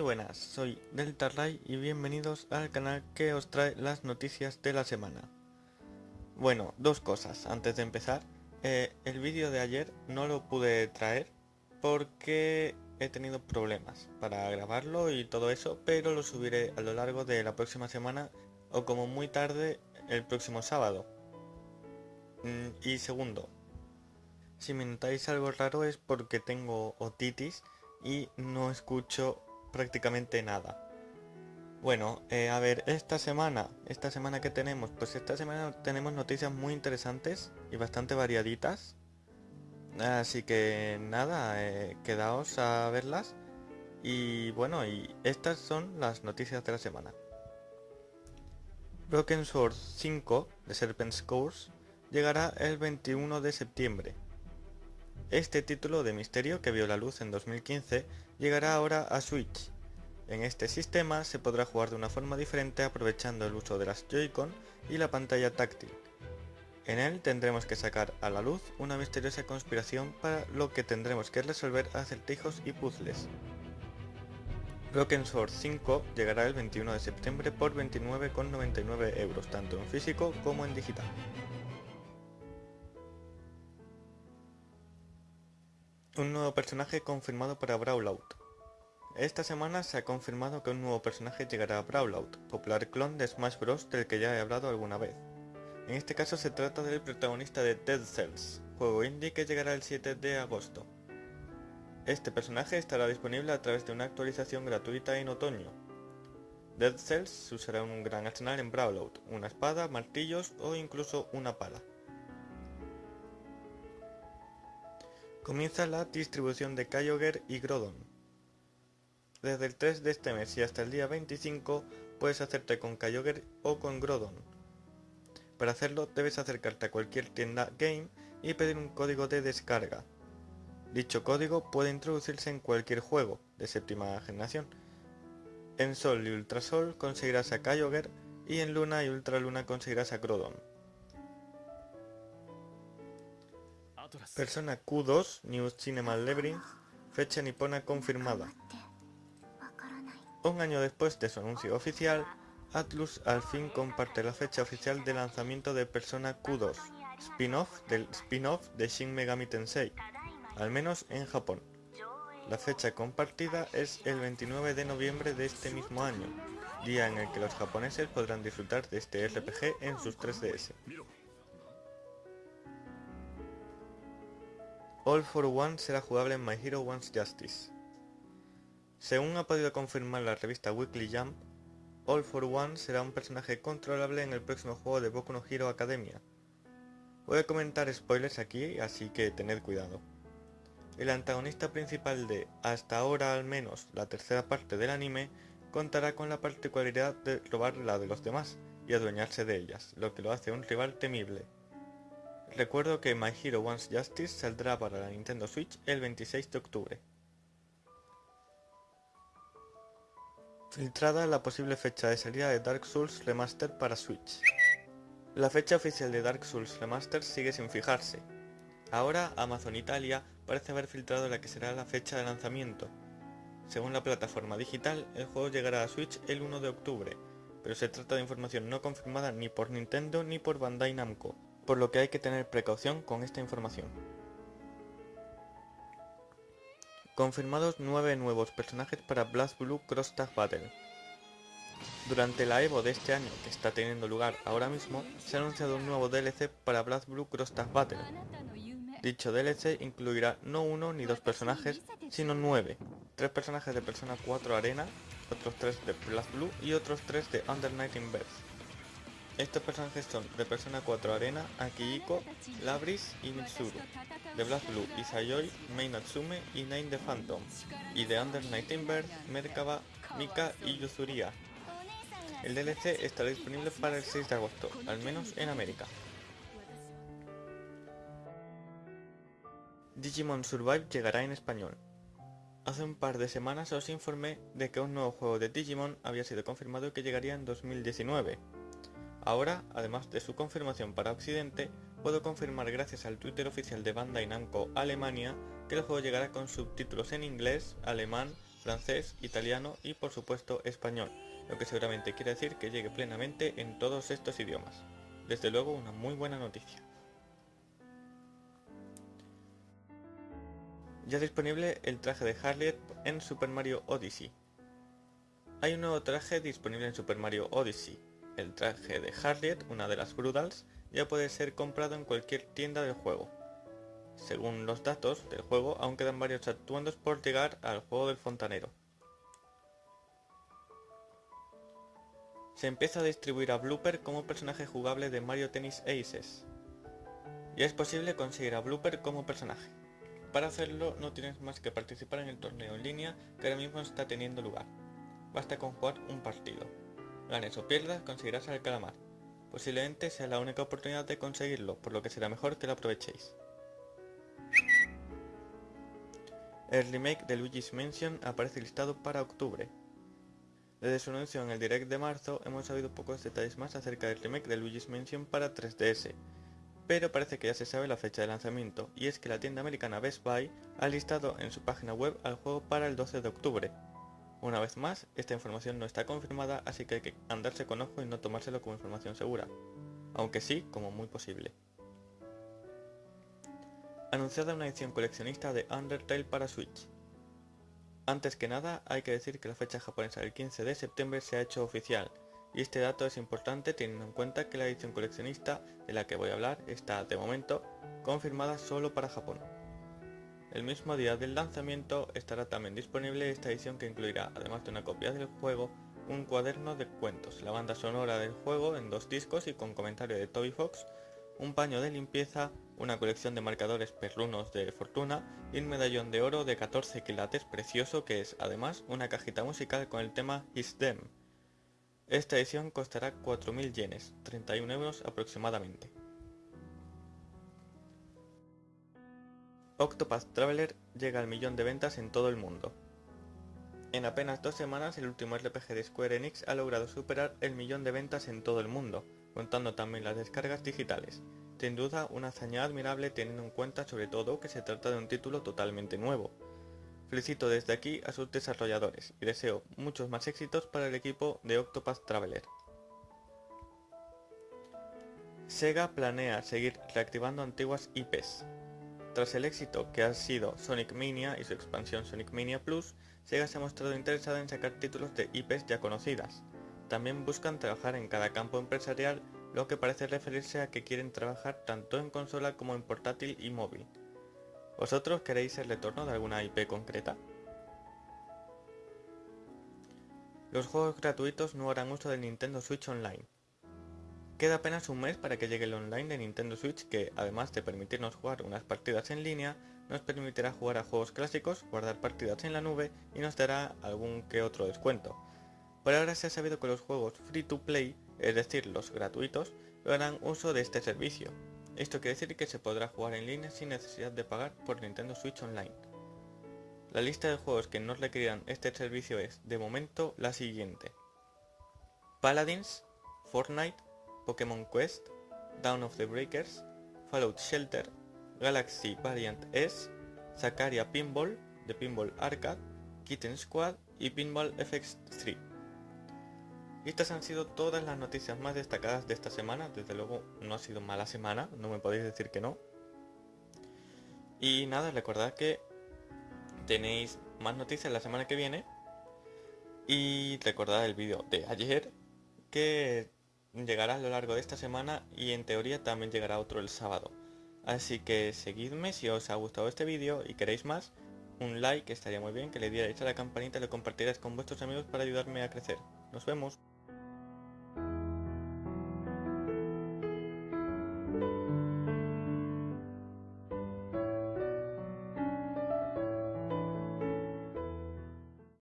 Muy buenas, soy Delta Ray y bienvenidos al canal que os trae las noticias de la semana. Bueno, dos cosas antes de empezar. Eh, el vídeo de ayer no lo pude traer porque he tenido problemas para grabarlo y todo eso, pero lo subiré a lo largo de la próxima semana o como muy tarde el próximo sábado. Mm, y segundo, si me notáis algo raro es porque tengo otitis y no escucho prácticamente nada. Bueno, eh, a ver, esta semana, esta semana que tenemos, pues esta semana tenemos noticias muy interesantes y bastante variaditas. Así que nada, eh, quedaos a verlas. Y bueno, y estas son las noticias de la semana. Broken Sword 5 de Serpent's Course llegará el 21 de septiembre. Este título de misterio que vio la luz en 2015 llegará ahora a Switch. En este sistema se podrá jugar de una forma diferente aprovechando el uso de las Joy-Con y la pantalla táctil. En él tendremos que sacar a la luz una misteriosa conspiración para lo que tendremos que resolver acertijos y puzzles. Broken Sword 5 llegará el 21 de septiembre por 29,99 euros, tanto en físico como en digital. Nuevo personaje confirmado para Brawlout. Esta semana se ha confirmado que un nuevo personaje llegará a Brawlout, popular clon de Smash Bros del que ya he hablado alguna vez. En este caso se trata del protagonista de Dead Cells, juego indie que llegará el 7 de agosto. Este personaje estará disponible a través de una actualización gratuita en otoño. Dead Cells usará un gran arsenal en Brawlout, una espada, martillos o incluso una pala. Comienza la distribución de Kyogre y Grodon. Desde el 3 de este mes y hasta el día 25 puedes hacerte con Kyogre o con Grodon. Para hacerlo debes acercarte a cualquier tienda Game y pedir un código de descarga. Dicho código puede introducirse en cualquier juego de séptima generación. En Sol y Ultrasol conseguirás a Kyogre y en Luna y Ultraluna conseguirás a Grodon. Persona Q2 New Cinema Labyrinth, fecha nipona confirmada. Un año después de su anuncio oficial, Atlus al fin comparte la fecha oficial de lanzamiento de Persona Q2, spin-off del spin-off de Shin Megami Tensei, al menos en Japón. La fecha compartida es el 29 de noviembre de este mismo año, día en el que los japoneses podrán disfrutar de este RPG en sus 3DS. All for One será jugable en My Hero One's Justice. Según ha podido confirmar la revista Weekly Jump, All for One será un personaje controlable en el próximo juego de Boku no Hero Academia. Voy a comentar spoilers aquí, así que tened cuidado. El antagonista principal de, hasta ahora al menos, la tercera parte del anime, contará con la particularidad de robar la de los demás y adueñarse de ellas, lo que lo hace un rival temible. Recuerdo que My Hero One's Justice saldrá para la Nintendo Switch el 26 de octubre. Filtrada la posible fecha de salida de Dark Souls Remaster para Switch. La fecha oficial de Dark Souls Remaster sigue sin fijarse. Ahora Amazon Italia parece haber filtrado la que será la fecha de lanzamiento. Según la plataforma digital, el juego llegará a Switch el 1 de octubre, pero se trata de información no confirmada ni por Nintendo ni por Bandai Namco, por lo que hay que tener precaución con esta información. Confirmados 9 nuevos personajes para Blast Blue Cross Tag Battle. Durante la EVO de este año, que está teniendo lugar ahora mismo, se ha anunciado un nuevo DLC para Blast Blue Cross Tag Battle. Dicho DLC incluirá no uno ni dos personajes, sino nueve. Tres personajes de Persona 4 Arena, otros tres de Blast Blue y otros tres de Under Night in estos personajes son de Persona 4 Arena, Akihiko, Labris y Mitsuru, de Blast Blue, Isayoi, Mei y Nine the Phantom, y de Under Night Bird, Merkaba, Mika y Yuzuria. El DLC estará disponible para el 6 de agosto, al menos en América. Digimon Survive llegará en español. Hace un par de semanas os informé de que un nuevo juego de Digimon había sido confirmado que llegaría en 2019. Ahora, además de su confirmación para Occidente, puedo confirmar gracias al Twitter oficial de Bandai Namco Alemania que el juego llegará con subtítulos en inglés, alemán, francés, italiano y por supuesto español, lo que seguramente quiere decir que llegue plenamente en todos estos idiomas. Desde luego una muy buena noticia. Ya disponible el traje de Harriet en Super Mario Odyssey. Hay un nuevo traje disponible en Super Mario Odyssey. El traje de Harriet, una de las Brudals, ya puede ser comprado en cualquier tienda del juego. Según los datos del juego, aún quedan varios atuendos por llegar al juego del fontanero. Se empieza a distribuir a Blooper como personaje jugable de Mario Tennis Aces. Ya es posible conseguir a Blooper como personaje. Para hacerlo no tienes más que participar en el torneo en línea que ahora mismo está teniendo lugar. Basta con jugar un partido. Ganes o pierdas conseguirás al calamar. Posiblemente sea la única oportunidad de conseguirlo, por lo que será mejor que lo aprovechéis. El remake de Luigi's Mansion aparece listado para octubre. Desde su anuncio en el Direct de marzo hemos sabido pocos detalles más acerca del remake de Luigi's Mansion para 3DS, pero parece que ya se sabe la fecha de lanzamiento, y es que la tienda americana Best Buy ha listado en su página web al juego para el 12 de octubre. Una vez más, esta información no está confirmada, así que hay que andarse con ojo y no tomárselo como información segura, aunque sí como muy posible anunciada una edición coleccionista de Undertale para Switch. Antes que nada, hay que decir que la fecha japonesa del 15 de septiembre se ha hecho oficial, y este dato es importante teniendo en cuenta que la edición coleccionista de la que voy a hablar está, de momento, confirmada solo para Japón. El mismo día del lanzamiento estará también disponible esta edición que incluirá, además de una copia del juego, un cuaderno de cuentos, la banda sonora del juego en dos discos y con comentario de Toby Fox, un paño de limpieza, una colección de marcadores perrunos de fortuna y un medallón de oro de 14 quilates precioso que es además una cajita musical con el tema Is Them. Esta edición costará 4.000 yenes, 31 euros aproximadamente. Octopath Traveler llega al millón de ventas en todo el mundo. En apenas dos semanas el último RPG de Square Enix ha logrado superar el millón de ventas en todo el mundo, contando también las descargas digitales, sin duda una hazaña admirable teniendo en cuenta sobre todo que se trata de un título totalmente nuevo. Felicito desde aquí a sus desarrolladores y deseo muchos más éxitos para el equipo de Octopath Traveler. Sega planea seguir reactivando antiguas IPs. Tras el éxito que ha sido Sonic Mania y su expansión Sonic Mania Plus, Sega se ha mostrado interesada en sacar títulos de IPs ya conocidas. También buscan trabajar en cada campo empresarial lo que parece referirse a que quieren trabajar tanto en consola como en portátil y móvil. ¿Vosotros queréis el retorno de alguna IP concreta? Los juegos gratuitos no harán uso del Nintendo Switch Online. Queda apenas un mes para que llegue el online de Nintendo Switch que, además de permitirnos jugar unas partidas en línea, nos permitirá jugar a juegos clásicos, guardar partidas en la nube y nos dará algún que otro descuento. Por ahora se ha sabido que los juegos free to play es decir, los gratuitos, harán uso de este servicio. Esto quiere decir que se podrá jugar en línea sin necesidad de pagar por Nintendo Switch Online. La lista de juegos que no requerirán este servicio es, de momento, la siguiente. Paladins, Fortnite, Pokémon Quest, Down of the Breakers, Fallout Shelter, Galaxy Variant S, Sakaria Pinball, The Pinball Arcade, Kitten Squad y Pinball FX 3. Y estas han sido todas las noticias más destacadas de esta semana. Desde luego no ha sido mala semana, no me podéis decir que no. Y nada, recordad que tenéis más noticias la semana que viene. Y recordad el vídeo de ayer que llegará a lo largo de esta semana y en teoría también llegará otro el sábado. Así que seguidme si os ha gustado este vídeo y queréis más. Un like estaría muy bien, que le dierais a la campanita y lo compartierais con vuestros amigos para ayudarme a crecer. Nos vemos.